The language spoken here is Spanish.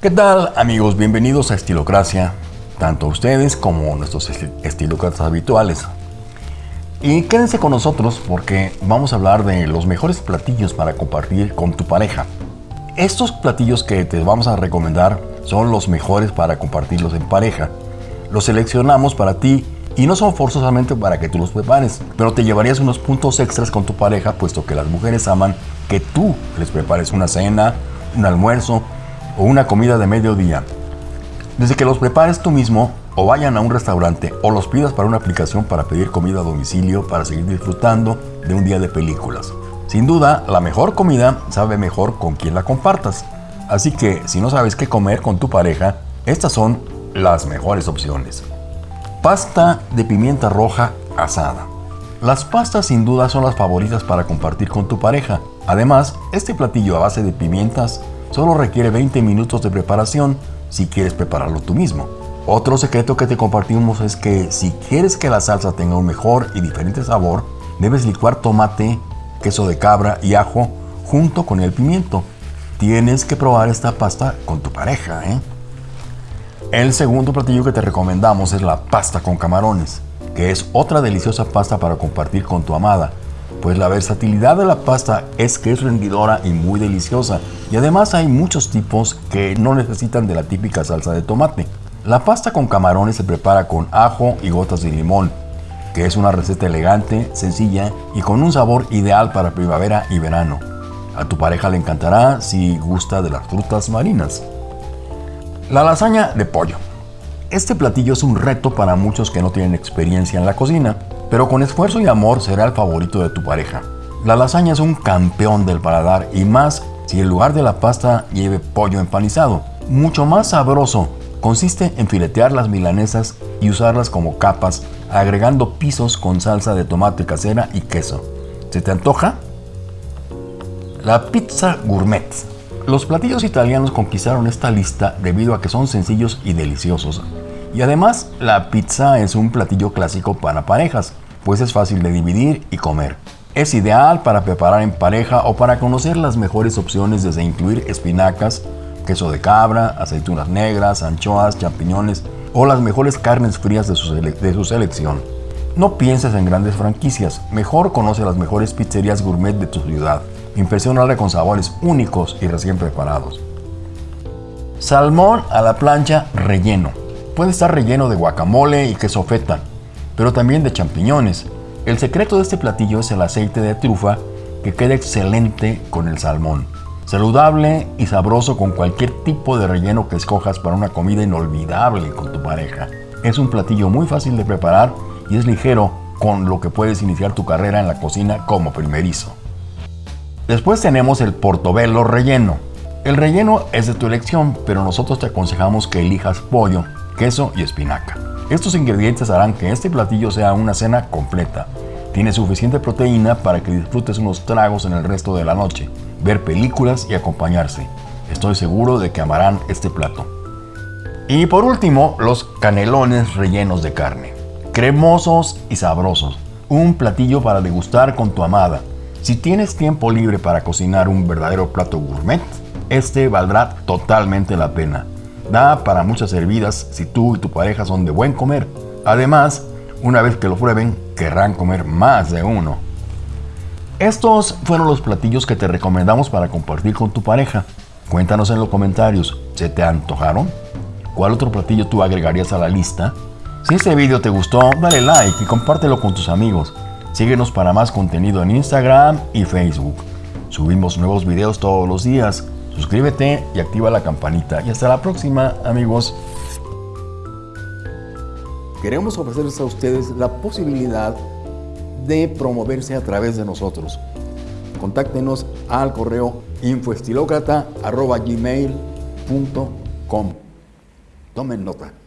¿Qué tal amigos? Bienvenidos a Estilocracia, tanto ustedes como nuestros estilócratas habituales. Y quédense con nosotros porque vamos a hablar de los mejores platillos para compartir con tu pareja. Estos platillos que te vamos a recomendar son los mejores para compartirlos en pareja. Los seleccionamos para ti y no son forzosamente para que tú los prepares, pero te llevarías unos puntos extras con tu pareja puesto que las mujeres aman que tú les prepares una cena, un almuerzo o una comida de mediodía. Desde que los prepares tú mismo o vayan a un restaurante o los pidas para una aplicación para pedir comida a domicilio para seguir disfrutando de un día de películas. Sin duda, la mejor comida sabe mejor con quien la compartas. Así que si no sabes qué comer con tu pareja, estas son las mejores opciones. Pasta de pimienta roja asada. Las pastas sin duda son las favoritas para compartir con tu pareja. Además, este platillo a base de pimientas solo requiere 20 minutos de preparación si quieres prepararlo tú mismo. Otro secreto que te compartimos es que si quieres que la salsa tenga un mejor y diferente sabor, debes licuar tomate, queso de cabra y ajo junto con el pimiento. Tienes que probar esta pasta con tu pareja. ¿eh? El segundo platillo que te recomendamos es la pasta con camarones que es otra deliciosa pasta para compartir con tu amada, pues la versatilidad de la pasta es que es rendidora y muy deliciosa, y además hay muchos tipos que no necesitan de la típica salsa de tomate. La pasta con camarones se prepara con ajo y gotas de limón, que es una receta elegante, sencilla y con un sabor ideal para primavera y verano. A tu pareja le encantará si gusta de las frutas marinas. La lasaña de pollo. Este platillo es un reto para muchos que no tienen experiencia en la cocina, pero con esfuerzo y amor será el favorito de tu pareja. La lasaña es un campeón del paladar y más si en lugar de la pasta lleve pollo empanizado. Mucho más sabroso. Consiste en filetear las milanesas y usarlas como capas, agregando pisos con salsa de tomate casera y queso. ¿Se te antoja? La pizza gourmet. Los platillos italianos conquistaron esta lista debido a que son sencillos y deliciosos. Y además, la pizza es un platillo clásico para parejas, pues es fácil de dividir y comer. Es ideal para preparar en pareja o para conocer las mejores opciones desde incluir espinacas, queso de cabra, aceitunas negras, anchoas, champiñones o las mejores carnes frías de su, selección. No pienses en grandes franquicias, mejor conoce las mejores pizzerías gourmet de tu ciudad. Impresionarle con sabores únicos y recién preparados. Salmón a la plancha relleno. Puede estar relleno de guacamole y queso feta, pero también de champiñones. El secreto de este platillo es el aceite de trufa que queda excelente con el salmón. Saludable y sabroso con cualquier tipo de relleno que escojas para una comida inolvidable con tu pareja. Es un platillo muy fácil de preparar y es ligero con lo que puedes iniciar tu carrera en la cocina como primerizo. Después tenemos el portobello relleno. El relleno es de tu elección, pero nosotros te aconsejamos que elijas pollo, queso y espinaca. Estos ingredientes harán que este platillo sea una cena completa. Tiene suficiente proteína para que disfrutes unos tragos en el resto de la noche, ver películas y acompañarse. Estoy seguro de que amarán este plato. Y por último, los canelones rellenos de carne. Cremosos y sabrosos. Un platillo para degustar con tu amada. Si tienes tiempo libre para cocinar un verdadero plato gourmet, este valdrá totalmente la pena. Da para muchas servidas si tú y tu pareja son de buen comer. Además, una vez que lo prueben, querrán comer más de uno. Estos fueron los platillos que te recomendamos para compartir con tu pareja. Cuéntanos en los comentarios, ¿se te antojaron? ¿Cuál otro platillo tú agregarías a la lista? Si este video te gustó, dale like y compártelo con tus amigos. Síguenos para más contenido en Instagram y Facebook. Subimos nuevos videos todos los días. Suscríbete y activa la campanita. Y hasta la próxima, amigos. Queremos ofrecerles a ustedes la posibilidad de promoverse a través de nosotros. Contáctenos al correo infoestilocrata.gmail.com Tomen nota.